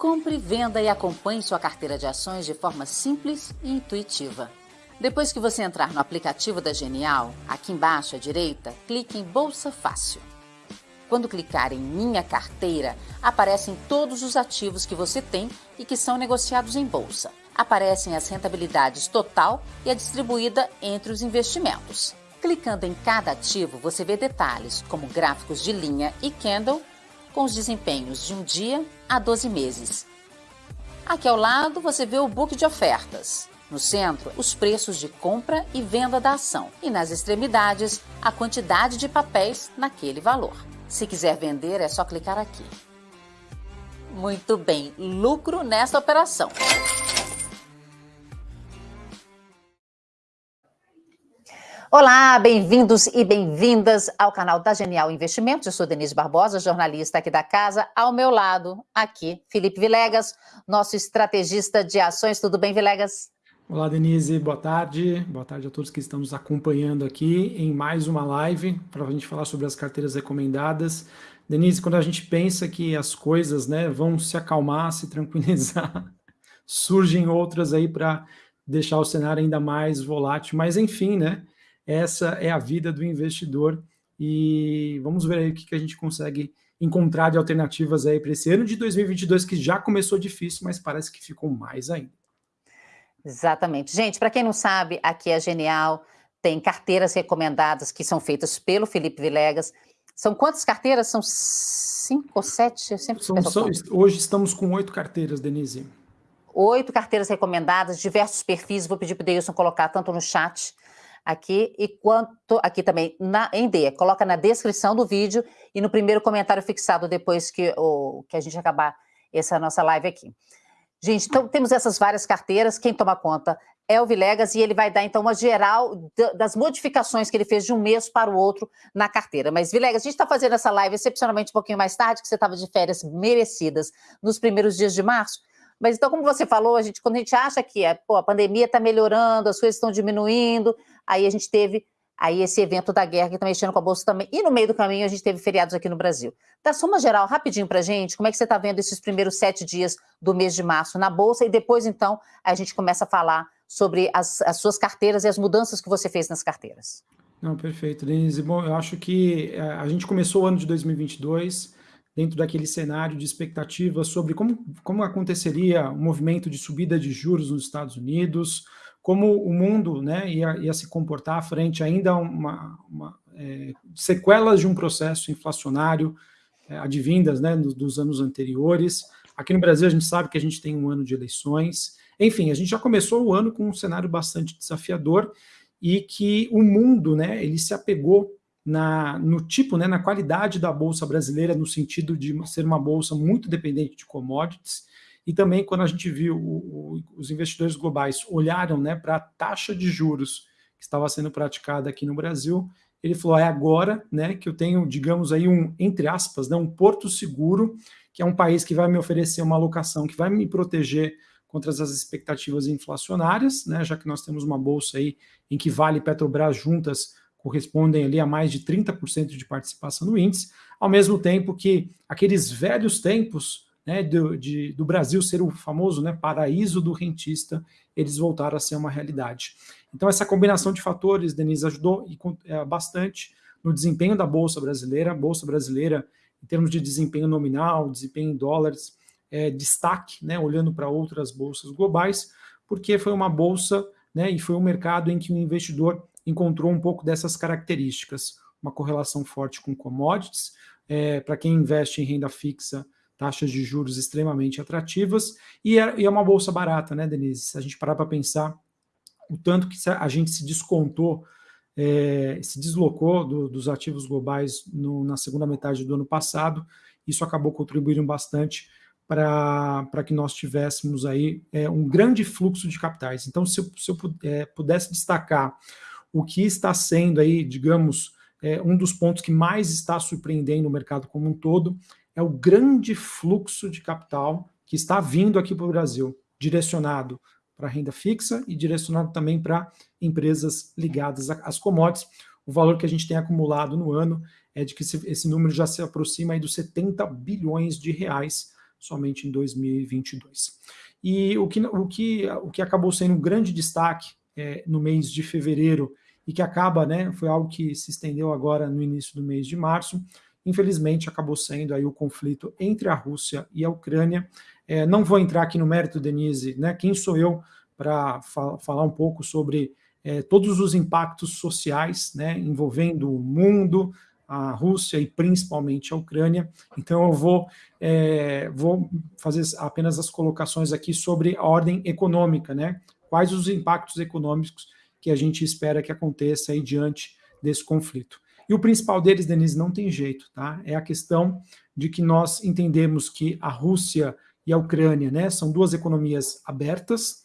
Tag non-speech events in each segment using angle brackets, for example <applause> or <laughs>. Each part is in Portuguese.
Compre, venda e acompanhe sua carteira de ações de forma simples e intuitiva. Depois que você entrar no aplicativo da Genial, aqui embaixo à direita, clique em Bolsa Fácil. Quando clicar em Minha Carteira, aparecem todos os ativos que você tem e que são negociados em bolsa. Aparecem as rentabilidades total e a distribuída entre os investimentos. Clicando em cada ativo, você vê detalhes como gráficos de linha e candle com os desempenhos de um dia a 12 meses. Aqui ao lado você vê o book de ofertas. No centro, os preços de compra e venda da ação. E nas extremidades, a quantidade de papéis naquele valor. Se quiser vender, é só clicar aqui. Muito bem, lucro nessa operação. Olá, bem-vindos e bem-vindas ao canal da Genial Investimentos. Eu sou Denise Barbosa, jornalista aqui da casa. Ao meu lado, aqui, Felipe Vilegas, nosso estrategista de ações. Tudo bem, Vilegas? Olá, Denise. Boa tarde. Boa tarde a todos que estão nos acompanhando aqui em mais uma live para a gente falar sobre as carteiras recomendadas. Denise, quando a gente pensa que as coisas né, vão se acalmar, se tranquilizar, <laughs> surgem outras aí para deixar o cenário ainda mais volátil. Mas, enfim, né? Essa é a vida do investidor e vamos ver aí o que, a gente consegue encontrar de alternativas aí para esse ano de 2022 que já começou difícil, mas parece que ficou mais ainda. Exatamente. Gente, para quem não sabe, aqui é Genial, tem carteiras recomendadas que são feitas pelo Felipe Vilegas. São quantas carteiras? São cinco ou sete? Eu sempre são, são, hoje estamos com oito carteiras, Denise. Oito carteiras recomendadas, diversos perfis. Vou pedir para o Deilson colocar tanto no chat aqui e quanto aqui também na, em D. Coloca na descrição do vídeo e no primeiro comentário fixado depois que, o, que a gente acabar essa nossa live aqui. Gente, então temos essas várias carteiras, quem toma conta é o Vilegas e ele vai dar então uma geral das modificações que ele fez de um mês para o outro na carteira. Mas Vilegas, a gente está fazendo essa live excepcionalmente um pouquinho mais tarde, que você estava de férias merecidas nos primeiros dias de março, mas então, como você falou, a gente, quando a gente acha que é, pô, a pandemia está melhorando, as coisas estão diminuindo, aí a gente teve aí esse evento da guerra que está mexendo com a Bolsa também. E no meio do caminho a gente teve feriados aqui no Brasil. Dá soma geral, rapidinho para gente, como é que você está vendo esses primeiros sete dias do mês de março na Bolsa? E depois, então, a gente começa a falar sobre as, as suas carteiras e as mudanças que você fez nas carteiras. Não, perfeito, Denise. Bom, eu acho que eh, a gente começou o ano de 2022 dentro daquele cenário de expectativa sobre como, como aconteceria o movimento de subida de juros nos Estados Unidos, como o mundo né, ia, ia se comportar frente ainda uma, uma é, sequelas de um processo inflacionário é, advindas né, dos, dos anos anteriores. Aqui no Brasil a gente sabe que a gente tem um ano de eleições. Enfim, a gente já começou o ano com um cenário bastante desafiador e que o mundo né, ele se apegou na, no tipo, né, na qualidade da bolsa brasileira, no sentido de ser uma bolsa muito dependente de commodities, e também quando a gente viu o, o, os investidores globais olharam né, para a taxa de juros que estava sendo praticada aqui no Brasil, ele falou, é agora né, que eu tenho, digamos aí, um, entre aspas, né, um porto seguro, que é um país que vai me oferecer uma alocação, que vai me proteger contra as expectativas inflacionárias, né, já que nós temos uma bolsa aí em que Vale Petrobras juntas correspondem ali a mais de 30% de participação no índice, ao mesmo tempo que aqueles velhos tempos né, do, de, do Brasil ser o famoso né, paraíso do rentista, eles voltaram a ser uma realidade. Então essa combinação de fatores, Denise, ajudou é, bastante no desempenho da Bolsa Brasileira. A Bolsa Brasileira, em termos de desempenho nominal, desempenho em dólares, é, destaque, né, olhando para outras bolsas globais, porque foi uma bolsa né, e foi um mercado em que o investidor encontrou um pouco dessas características, uma correlação forte com commodities, é, para quem investe em renda fixa, taxas de juros extremamente atrativas, e é, e é uma bolsa barata, né, Denise? Se a gente parar para pensar o tanto que a gente se descontou, é, se deslocou do, dos ativos globais no, na segunda metade do ano passado, isso acabou contribuindo bastante para que nós tivéssemos aí é, um grande fluxo de capitais. Então, se eu, se eu é, pudesse destacar o que está sendo aí, digamos, é, um dos pontos que mais está surpreendendo o mercado como um todo, é o grande fluxo de capital que está vindo aqui para o Brasil, direcionado para renda fixa e direcionado também para empresas ligadas às commodities. O valor que a gente tem acumulado no ano é de que esse, esse número já se aproxima aí dos 70 bilhões de reais somente em 2022. E o que, o que, o que acabou sendo um grande destaque é, no mês de fevereiro e que acaba, né, foi algo que se estendeu agora no início do mês de março, infelizmente acabou sendo aí o conflito entre a Rússia e a Ucrânia. É, não vou entrar aqui no mérito, Denise, né, quem sou eu para fa falar um pouco sobre é, todos os impactos sociais né, envolvendo o mundo, a Rússia e principalmente a Ucrânia. Então eu vou, é, vou fazer apenas as colocações aqui sobre a ordem econômica, né? Quais os impactos econômicos que a gente espera que aconteça aí diante desse conflito. E o principal deles, Denise, não tem jeito, tá? É a questão de que nós entendemos que a Rússia e a Ucrânia, né, são duas economias abertas,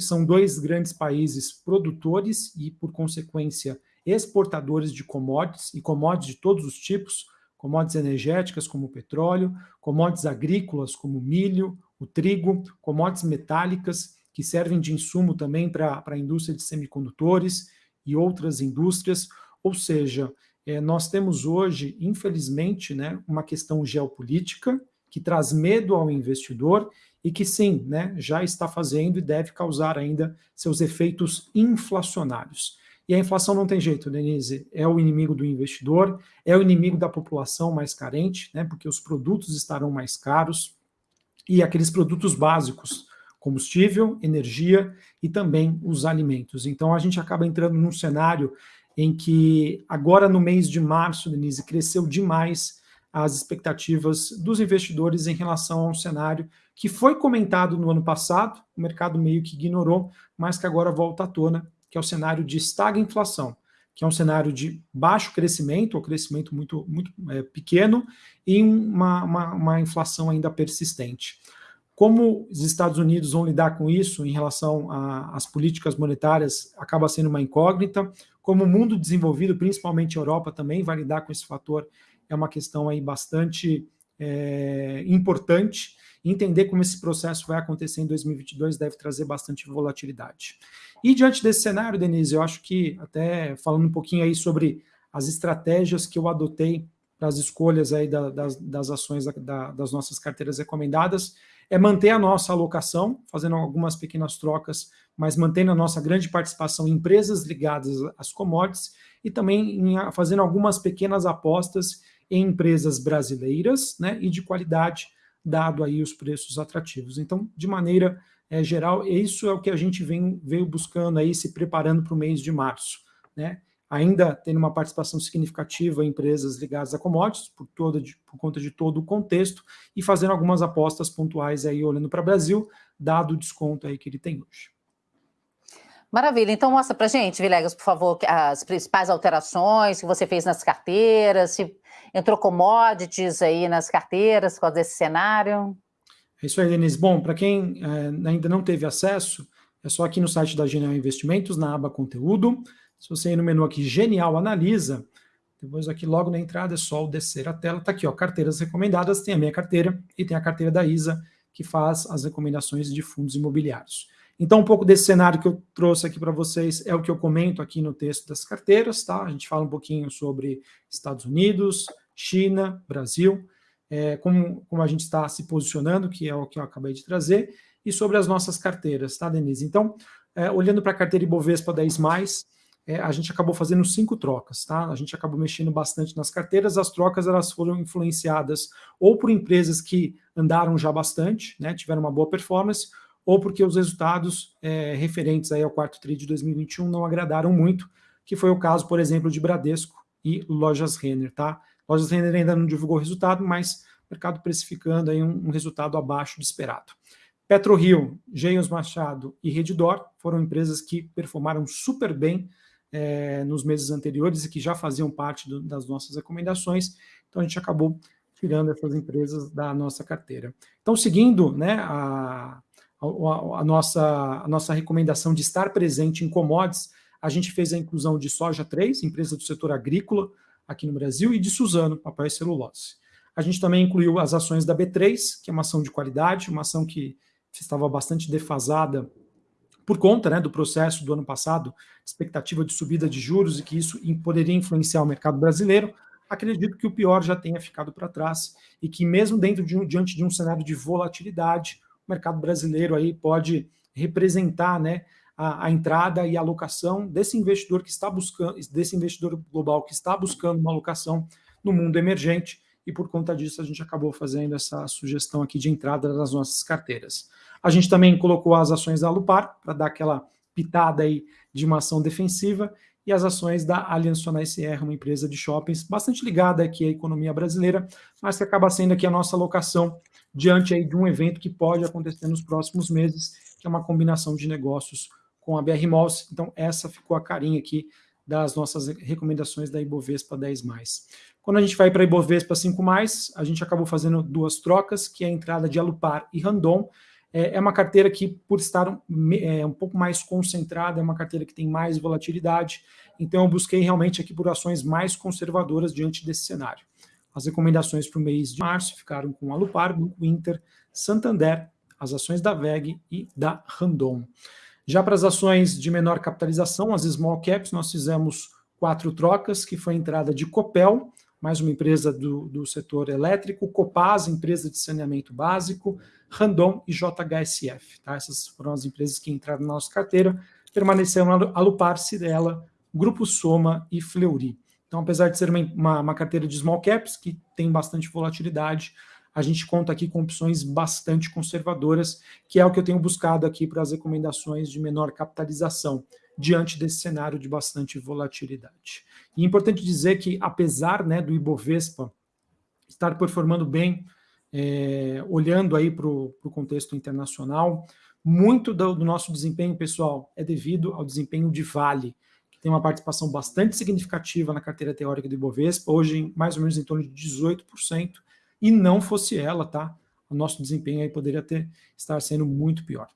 são dois grandes países produtores e, por consequência, exportadores de commodities, e commodities de todos os tipos, commodities energéticas como petróleo, commodities agrícolas como milho, o trigo, commodities metálicas, que servem de insumo também para a indústria de semicondutores e outras indústrias, ou seja, é, nós temos hoje, infelizmente, né, uma questão geopolítica que traz medo ao investidor e que sim, né, já está fazendo e deve causar ainda seus efeitos inflacionários. E a inflação não tem jeito, Denise, é o inimigo do investidor, é o inimigo da população mais carente, né, porque os produtos estarão mais caros e aqueles produtos básicos, combustível, energia e também os alimentos. Então a gente acaba entrando num cenário em que agora no mês de março, Denise, cresceu demais as expectativas dos investidores em relação a um cenário que foi comentado no ano passado, o mercado meio que ignorou, mas que agora volta à tona, que é o cenário de estagflação, que é um cenário de baixo crescimento, ou crescimento muito, muito é, pequeno, e uma, uma, uma inflação ainda persistente. Como os Estados Unidos vão lidar com isso em relação às políticas monetárias acaba sendo uma incógnita. Como o mundo desenvolvido, principalmente a Europa, também vai lidar com esse fator, é uma questão aí bastante é, importante. Entender como esse processo vai acontecer em 2022 deve trazer bastante volatilidade. E diante desse cenário, Denise, eu acho que, até falando um pouquinho aí sobre as estratégias que eu adotei para as escolhas aí da, das, das ações da, das nossas carteiras recomendadas, é manter a nossa alocação, fazendo algumas pequenas trocas, mas mantendo a nossa grande participação em empresas ligadas às commodities e também em, fazendo algumas pequenas apostas em empresas brasileiras né, e de qualidade, dado aí os preços atrativos. Então, de maneira é, geral, isso é o que a gente vem, veio buscando aí, se preparando para o mês de março. Né? Ainda tendo uma participação significativa em empresas ligadas a commodities, por, toda, por conta de todo o contexto, e fazendo algumas apostas pontuais aí, olhando para o Brasil, dado o desconto aí que ele tem hoje. Maravilha, então mostra para gente, Vilegas, por favor, as principais alterações que você fez nas carteiras, se entrou commodities aí nas carteiras por causa desse cenário. É isso aí, Denise. Bom, para quem é, ainda não teve acesso, é só aqui no site da Genial Investimentos, na aba Conteúdo, se você ir no menu aqui, Genial Analisa, depois aqui logo na entrada é só descer a tela, está aqui, ó, carteiras recomendadas, tem a minha carteira e tem a carteira da ISA, que faz as recomendações de fundos imobiliários. Então, um pouco desse cenário que eu trouxe aqui para vocês é o que eu comento aqui no texto das carteiras, tá? A gente fala um pouquinho sobre Estados Unidos, China, Brasil, é, como, como a gente está se posicionando, que é o que eu acabei de trazer, e sobre as nossas carteiras, tá, Denise? Então, é, olhando para a carteira Ibovespa 10+, é, a gente acabou fazendo cinco trocas, tá? A gente acabou mexendo bastante nas carteiras, as trocas elas foram influenciadas ou por empresas que andaram já bastante, né, tiveram uma boa performance, ou porque os resultados é, referentes aí ao quarto TRI de 2021 não agradaram muito, que foi o caso, por exemplo, de Bradesco e Lojas Renner, tá? Lojas Renner ainda não divulgou o resultado, mas o mercado precificando aí um, um resultado abaixo do esperado. PetroRio, Geios Machado e Redditor foram empresas que performaram super bem é, nos meses anteriores e que já faziam parte do, das nossas recomendações, então a gente acabou tirando essas empresas da nossa carteira. Então, seguindo né, a, a, a, nossa, a nossa recomendação de estar presente em commodities, a gente fez a inclusão de Soja 3, empresa do setor agrícola aqui no Brasil, e de Suzano, papel e celulose. A gente também incluiu as ações da B3, que é uma ação de qualidade, uma ação que estava bastante defasada por conta né, do processo do ano passado, expectativa de subida de juros e que isso poderia influenciar o mercado brasileiro, acredito que o pior já tenha ficado para trás e que mesmo dentro de um, diante de um cenário de volatilidade, o mercado brasileiro aí pode representar né, a, a, entrada e a alocação desse investidor que está buscando, desse investidor global que está buscando uma alocação no mundo emergente, e por conta disso a gente acabou fazendo essa sugestão aqui de entrada das nossas carteiras. A gente também colocou as ações da Lupar, para dar aquela pitada aí de uma ação defensiva, e as ações da Allianz Sonai uma empresa de shoppings bastante ligada aqui à economia brasileira, mas que acaba sendo aqui a nossa alocação diante aí de um evento que pode acontecer nos próximos meses, que é uma combinação de negócios com a BR Malls. Então, essa ficou a carinha aqui das nossas recomendações da Ibovespa 10+. Quando a gente vai para Ibovespa 5+, a gente acabou fazendo duas trocas, que é a entrada de Alupar e Randon. É, é uma carteira que, por estar é, um pouco mais concentrada, é uma carteira que tem mais volatilidade, então eu busquei realmente aqui por ações mais conservadoras diante desse cenário. As recomendações para o mês de março ficaram com Alupar, Grupo Inter, Santander, as ações da VEG e da Randon. Já para as ações de menor capitalização, as small caps, nós fizemos quatro trocas, que foi a entrada de Copel, mais uma empresa do, do setor elétrico, Copaz, empresa de saneamento básico, Randon e JHSF. Tá? Essas foram as empresas que entraram na nossa carteira, permaneceram a Lupar, Cirela, Grupo Soma e Fleury. Então, apesar de ser uma, uma, uma carteira de small caps, que tem bastante volatilidade, a gente conta aqui com opções bastante conservadoras, que é o que eu tenho buscado aqui para as recomendações de menor capitalização, diante desse cenário de bastante volatilidade. E é importante dizer que, apesar né, do Ibovespa estar performando bem, é, olhando aí para o contexto internacional, muito do, do nosso desempenho, pessoal, é devido ao desempenho de Vale, que tem uma participação bastante significativa na carteira teórica do Ibovespa, hoje mais ou menos em torno de 18%, e não fosse ela, tá? O nosso desempenho aí poderia ter, estar sendo muito pior.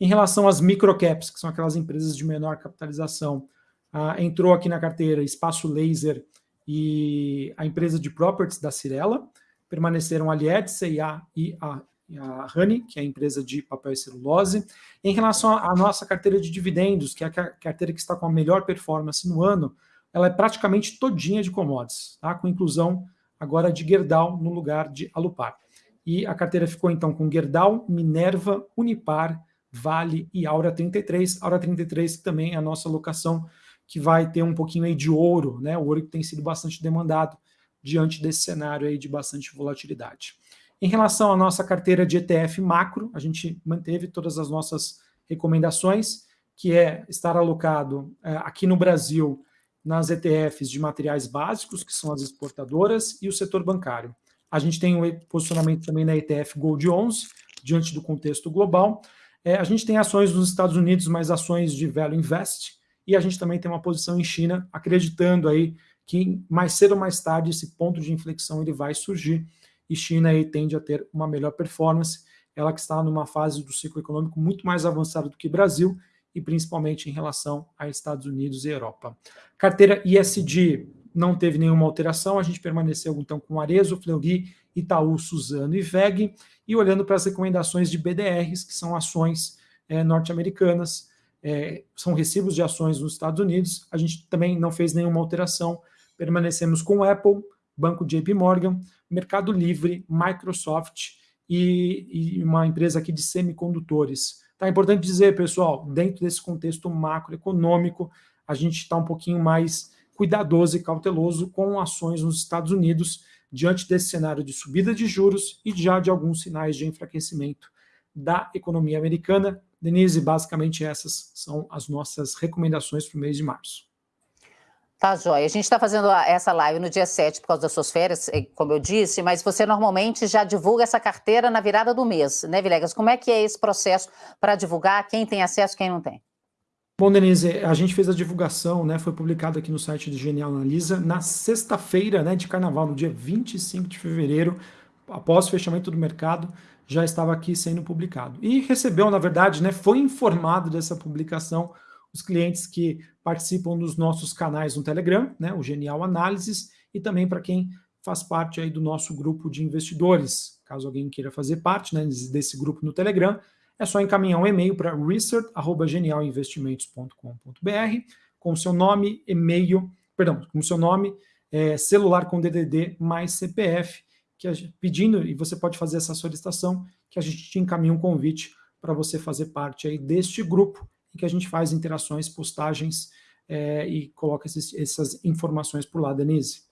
Em relação às microcaps, que são aquelas empresas de menor capitalização, ah, entrou aqui na carteira Espaço Laser e a empresa de properties da Cirela, permaneceram a Lied, CIA e a, e a Honey, que é a empresa de papel e celulose. Em relação à nossa carteira de dividendos, que é a carteira que está com a melhor performance no ano, ela é praticamente todinha de commodities, tá? com inclusão agora de Gerdau no lugar de Alupar. E a carteira ficou então com Gerdau, Minerva, Unipar, Vale e Aura 33. Aura 33 que também é a nossa locação que vai ter um pouquinho aí de ouro, né? O ouro que tem sido bastante demandado diante desse cenário aí de bastante volatilidade. Em relação à nossa carteira de ETF macro, a gente manteve todas as nossas recomendações, que é estar alocado é, aqui no Brasil nas ETFs de materiais básicos, que são as exportadoras, e o setor bancário. A gente tem um posicionamento também na ETF Gold 11, diante do contexto global. É, a gente tem ações nos Estados Unidos, mas ações de Value Invest, e a gente também tem uma posição em China, acreditando aí que mais cedo ou mais tarde esse ponto de inflexão ele vai surgir, e China aí tende a ter uma melhor performance, ela que está numa fase do ciclo econômico muito mais avançada do que Brasil, e principalmente em relação a Estados Unidos e Europa. Carteira ISD não teve nenhuma alteração, a gente permaneceu então com Arezo, Fleury, Itaú, Suzano e VEG, e olhando para as recomendações de BDRs, que são ações é, norte-americanas, é, são recibos de ações nos Estados Unidos, a gente também não fez nenhuma alteração, permanecemos com Apple, Banco JP Morgan, Mercado Livre, Microsoft e, e uma empresa aqui de semicondutores, Tá é importante dizer, pessoal, dentro desse contexto macroeconômico, a gente está um pouquinho mais cuidadoso e cauteloso com ações nos Estados Unidos diante desse cenário de subida de juros e já de alguns sinais de enfraquecimento da economia americana. Denise, basicamente essas são as nossas recomendações para o mês de março. Tá, Joia. A gente está fazendo essa live no dia 7 por causa das suas férias, eh, como eu disse, mas você normalmente já divulga essa carteira na virada do mês, né, Vilegas? Como é que é esse processo para divulgar? Quem tem acesso, quem não tem? Bom, Denise, a gente fez a divulgação, né? Foi publicado aqui no site do Genial Analisa na sexta-feira, né, de carnaval, no dia 25 de fevereiro, após o fechamento do mercado, já estava aqui sendo publicado. E recebeu, na verdade, né, foi informado dessa publicação os clientes que participam dos nossos canais no Telegram, né, o Genial Análises, e também para quem faz parte aí do nosso grupo de investidores. Caso alguém queira fazer parte né, desse grupo no Telegram, é só encaminhar um e-mail para research.genialinvestimentos.com.br com seu nome, e-mail, perdão, com seu nome, é, celular com DDD mais CPF, que pedindo, e você pode fazer essa solicitação, que a gente te encaminha um convite para você fazer parte aí deste grupo, que a gente faz interações, postagens é, e coloca esses, essas informações por lá, Denise.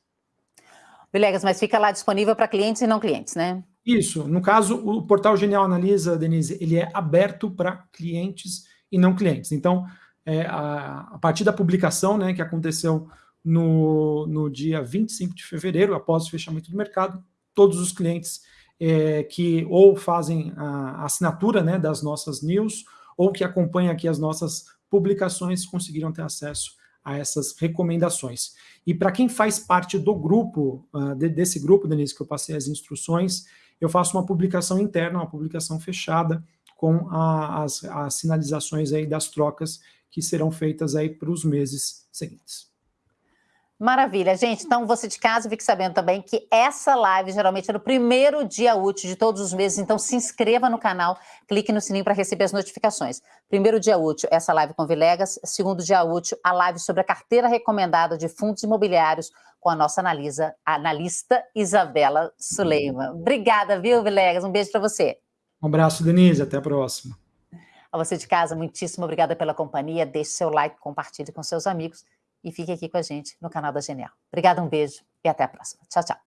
Vilegas, mas fica lá disponível para clientes e não clientes, né? Isso. No caso, o portal Genial Analisa, Denise, ele é aberto para clientes e não clientes. Então, é, a, a, partir da publicação, né, que aconteceu no, no dia 25 de fevereiro, após o fechamento do mercado, todos os clientes é, que ou fazem a assinatura né, das nossas news ou que acompanham aqui as nossas publicações conseguiram ter acesso a essas recomendações. E para quem faz parte do grupo, uh, de, desse grupo, Denise, que eu passei as instruções, eu faço uma publicação interna, uma publicação fechada, com a, as, as sinalizações aí das trocas que serão feitas aí para os meses seguintes. Maravilha, gente. Então, você de casa fique sabendo também que essa live geralmente é no primeiro dia útil de todos os meses. Então, se inscreva no canal, clique no sininho para receber as notificações. Primeiro dia útil, essa live com Vilegas. Segundo dia útil, a live sobre a carteira recomendada de fundos imobiliários com a nossa analisa, analista Isabela Suleiman. Obrigada, viu, Vilegas? Um beijo para você. Um abraço, Denise. Até a próxima. A você de casa, muitíssimo obrigada pela companhia. Deixe seu like, compartilhe com seus amigos e fique aqui com a gente no canal da Genial. Obrigada, um beijo e até a próxima. Tchau, tchau.